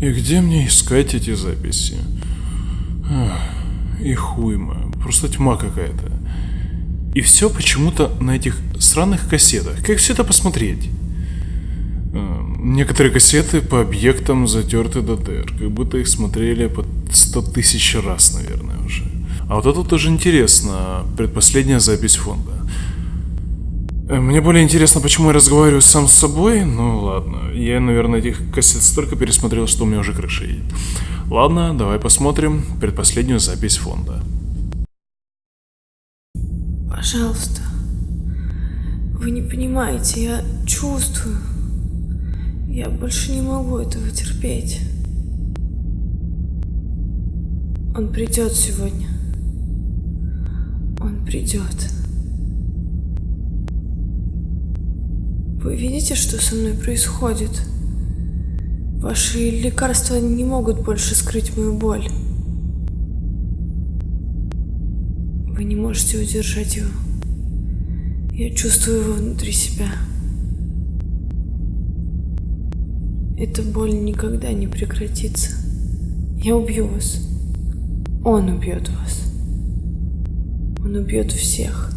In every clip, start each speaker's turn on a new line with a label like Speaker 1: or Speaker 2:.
Speaker 1: И где мне искать эти записи? Ах, и хуйма. Просто тьма какая-то. И все почему-то на этих странных кассетах. Как все это посмотреть? А, некоторые кассеты по объектам затерты до дыр, как будто их смотрели по сто тысяч раз, наверное, уже. А вот это тоже интересно, предпоследняя запись фонда. Э, мне более интересно, почему я разговариваю сам с собой. Ну ладно, я, наверное, этих кассет столько пересмотрел, что у меня уже крыша едет. Ладно, давай посмотрим предпоследнюю запись фонда.
Speaker 2: Пожалуйста. Вы не понимаете, я чувствую. Я больше не могу этого терпеть. Он придет сегодня. Он придет. Вы видите, что со мной происходит? Ваши лекарства не могут больше скрыть мою боль. Вы не можете удержать его. Я чувствую его внутри себя. Эта боль никогда не прекратится. Я убью вас. Он убьет вас. Он убьет всех.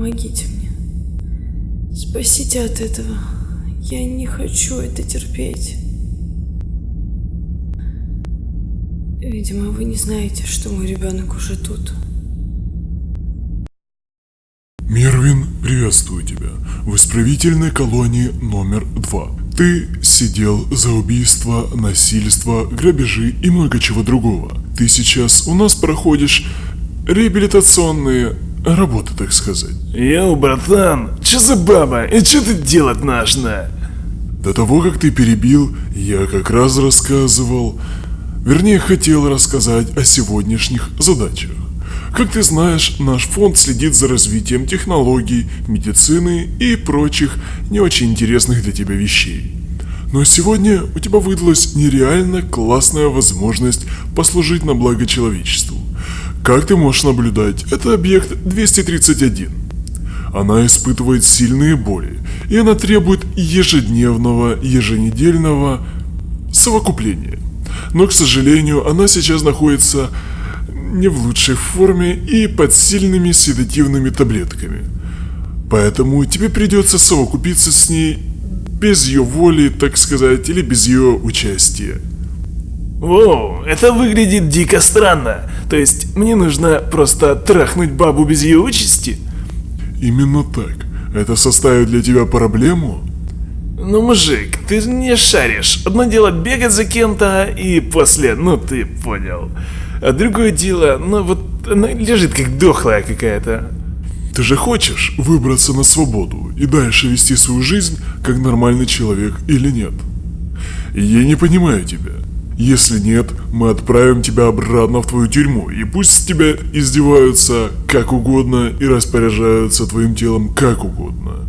Speaker 2: Помогите мне. Спасите от этого. Я не хочу это терпеть. Видимо, вы не знаете, что мой ребенок уже тут.
Speaker 3: Мервин, приветствую тебя. В исправительной колонии номер два. Ты сидел за убийство, насильство, грабежи и много чего другого. Ты сейчас у нас проходишь реабилитационные Работа, так сказать.
Speaker 4: Йоу, братан, что за баба? И что тут делать нужно?
Speaker 3: До того, как ты перебил, я как раз рассказывал, вернее хотел рассказать о сегодняшних задачах. Как ты знаешь, наш фонд следит за развитием технологий, медицины и прочих не очень интересных для тебя вещей. Но сегодня у тебя выдалась нереально классная возможность послужить на благо человечеству. Как ты можешь наблюдать, это объект 231. Она испытывает сильные боли, и она требует ежедневного, еженедельного совокупления. Но, к сожалению, она сейчас находится не в лучшей форме и под сильными седативными таблетками. Поэтому тебе придется совокупиться с ней без ее воли, так сказать, или без ее участия.
Speaker 4: Воу, это выглядит дико странно. То есть, мне нужно просто трахнуть бабу без ее участи?
Speaker 3: Именно так. Это составит для тебя проблему?
Speaker 4: Ну, мужик, ты не шаришь. Одно дело бегать за кем-то и после, ну ты понял. А другое дело, ну вот она лежит как дохлая какая-то.
Speaker 3: Ты же хочешь выбраться на свободу и дальше вести свою жизнь как нормальный человек или нет? Я не понимаю тебя. Если нет, мы отправим тебя обратно в твою тюрьму, и пусть с тебя издеваются как угодно и распоряжаются твоим телом как угодно.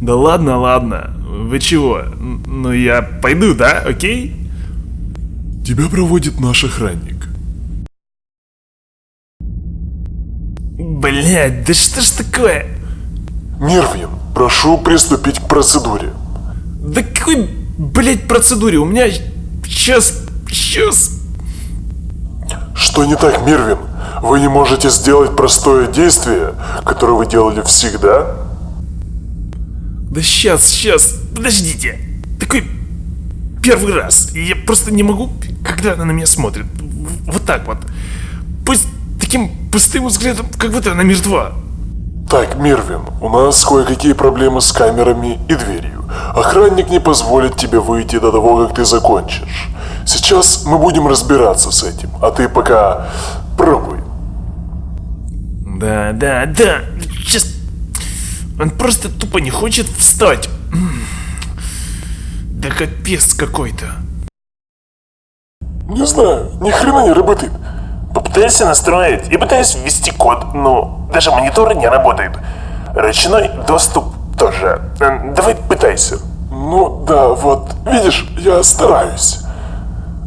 Speaker 4: Да ладно, ладно. Вы чего? Ну я пойду, да? Окей?
Speaker 3: Тебя проводит наш охранник.
Speaker 4: Блять, да что ж такое?
Speaker 3: Нервин, прошу приступить к процедуре.
Speaker 4: Да какой, блять, процедуре? У меня сейчас Сейчас.
Speaker 3: Что не так, Мирвин? Вы не можете сделать простое действие, которое вы делали всегда?
Speaker 4: Да сейчас, сейчас, подождите. Такой первый раз. Я просто не могу, когда она на меня смотрит. Вот так вот. Пусть таким пустым взглядом, как будто она мертва.
Speaker 3: Так, Мирвин, у нас кое-какие проблемы с камерами и дверью. Охранник не позволит тебе выйти до того, как ты закончишь. Сейчас мы будем разбираться с этим, а ты пока пробуй.
Speaker 4: Да, да, да. Сейчас. Он просто тупо не хочет встать. Да капец какой-то.
Speaker 3: Не знаю, ни хрена не работает.
Speaker 5: Попытайся настроить и пытаюсь ввести код, но даже монитор не работает. Ручной доступ тоже. Давай пытайся.
Speaker 3: Ну да, вот, видишь, я стараюсь.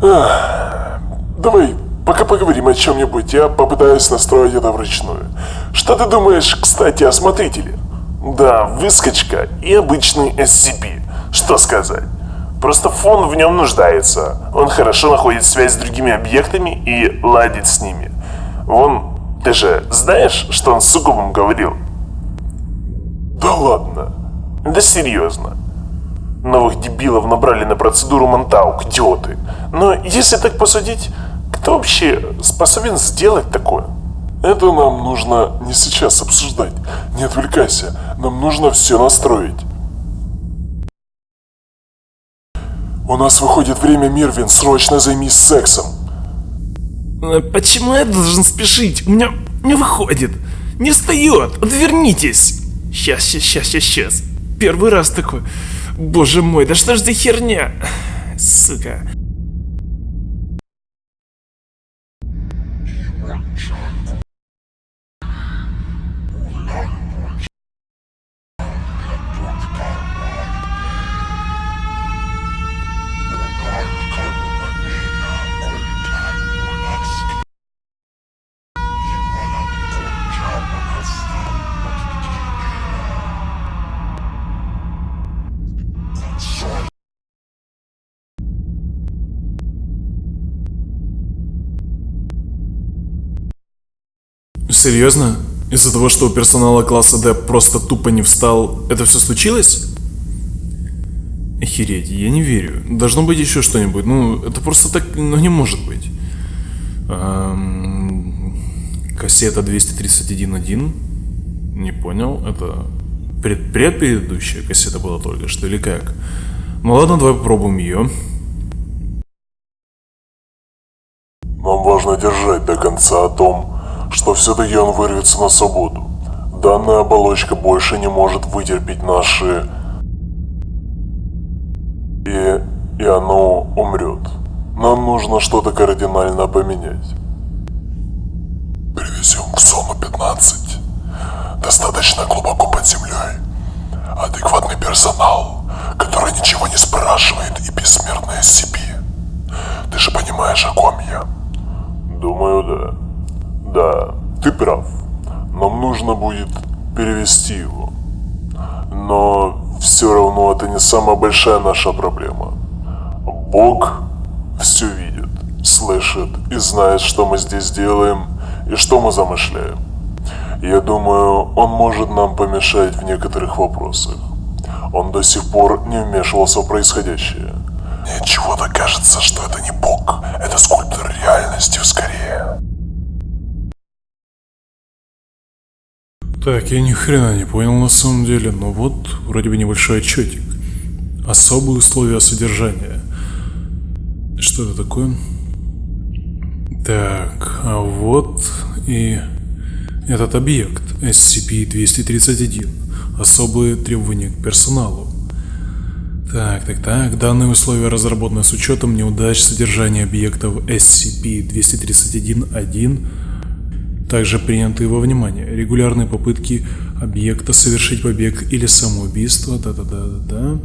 Speaker 3: Ах, давай, пока поговорим о чем-нибудь, я попытаюсь настроить это вручную. Что ты думаешь, кстати, о смотрителе?
Speaker 5: Да, выскочка и обычный SCP. Что сказать? Просто фон в нем нуждается. Он хорошо находит связь с другими объектами и ладит с ними. Вон, ты же знаешь, что он с Сугубом говорил? Да ладно. Да серьезно. Новых дебилов набрали на процедуру Монтаук, идиоты. Но если так посудить, кто вообще способен сделать такое?
Speaker 3: Это нам нужно не сейчас обсуждать. Не отвлекайся. Нам нужно все настроить. У нас выходит время, Мирвин. Срочно займись сексом.
Speaker 4: А Почему я должен спешить? У меня не выходит. Не встает. Отвернитесь. Сейчас, сейчас, сейчас, сейчас. Первый раз такой. Боже мой, да что ж за херня? Сука.
Speaker 1: Серьезно? Из-за того, что у персонала класса D просто тупо не встал, это все случилось? Охереть, я не верю. Должно быть еще что-нибудь. Ну, это просто так, ну не может быть. Эм, кассета 231.1. Не понял, это пред предпредыдущая кассета была только что или как? Ну ладно, давай попробуем ее.
Speaker 3: Нам важно держать до конца о том, что все-таки он вырвется на свободу. Данная оболочка больше не может вытерпеть наши... И... и оно умрет. Нам нужно что-то кардинально поменять. Привезем к зону 15. Достаточно глубоко под землей. Адекватный персонал, который ничего не спрашивает и бессмертная SCP. Ты же понимаешь, о ком я? Думаю, да. Да, ты прав. Нам нужно будет перевести его. Но все равно это не самая большая наша проблема. Бог все видит, слышит и знает, что мы здесь делаем и что мы замышляем. Я думаю, он может нам помешать в некоторых вопросах. Он до сих пор не вмешивался в происходящее. Мне чего-то кажется, что это не Бог, это скульптор реальности скорее.
Speaker 1: Так, я ни хрена не понял на самом деле, но вот вроде бы небольшой отчетик. Особые условия содержания. Что это такое? Так, а вот и этот объект SCP-231. Особые требования к персоналу. Так, так, так. Данные условия разработаны с учетом неудач содержания объектов SCP-231-1 также принятые во внимание регулярные попытки объекта совершить побег или самоубийство, да-да-да-да.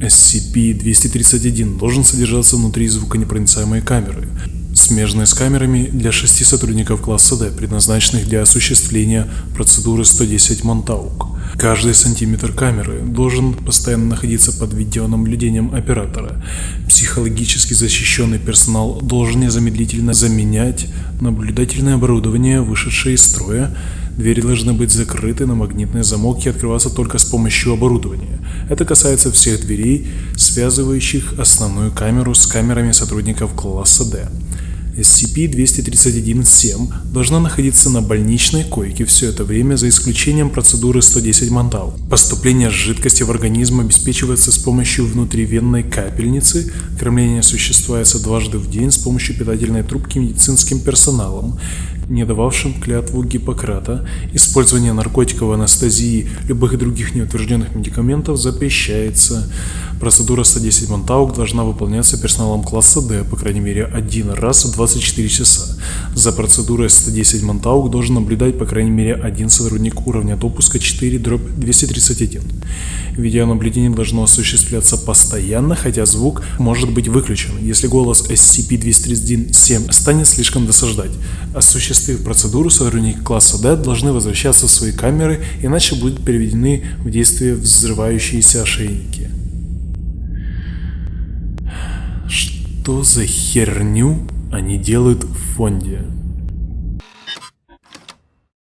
Speaker 1: SCP-231 должен содержаться внутри звуконепроницаемой камеры, смежной с камерами для шести сотрудников класса D, предназначенных для осуществления процедуры 110 Монтаук. Каждый сантиметр камеры должен постоянно находиться под видеонаблюдением оператора. Психологически защищенный персонал должен незамедлительно заменять наблюдательное оборудование, вышедшее из строя. Двери должны быть закрыты на магнитный замок и открываться только с помощью оборудования. Это касается всех дверей, связывающих основную камеру с камерами сотрудников класса D. SCP-231-7 должна находиться на больничной койке все это время за исключением процедуры 110 Мантал. Поступление жидкости в организм обеспечивается с помощью внутривенной капельницы, кормление осуществляется дважды в день с помощью питательной трубки медицинским персоналом, не дававшим клятву Гиппократа, использование наркотиков, анестезии, любых других неутвержденных медикаментов запрещается. Процедура 110 Монтаук должна выполняться персоналом класса D, по крайней мере, один раз в 24 часа. За процедурой 110 Монтаук должен наблюдать по крайней мере один сотрудник уровня допуска 4 231. Видеонаблюдение должно осуществляться постоянно, хотя звук может быть выключен, если голос SCP-231-7 станет слишком досаждать осуществив процедуру, сотрудники класса D должны возвращаться в свои камеры, иначе будут переведены в действие взрывающиеся ошейники. Что за херню они делают в фонде?